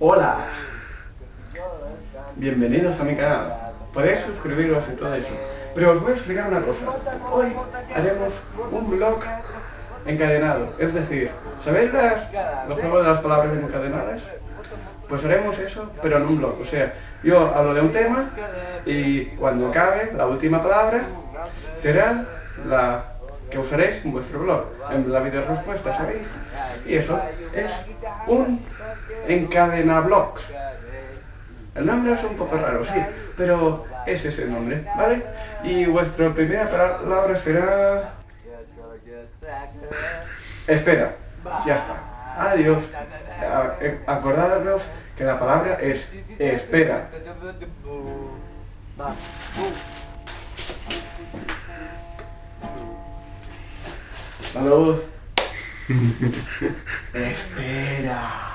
Hola, bienvenidos a mi canal. Podéis suscribiros y todo eso. Pero os voy a explicar una cosa. Hoy haremos un blog encadenado. Es decir, ¿sabéis las, los juegos de las palabras encadenadas? Pues haremos eso, pero en un blog. O sea, yo hablo de un tema y cuando acabe la última palabra será la que usaréis en vuestro blog, en la video respuesta, ¿sabéis? Y eso es un encadenablogs. El nombre es un poco raro, sí, pero es ese nombre, ¿vale? Y vuestra primera palabra será... Espera, ya está. Adiós. Acordaros que la palabra es espera. Salud. Espera.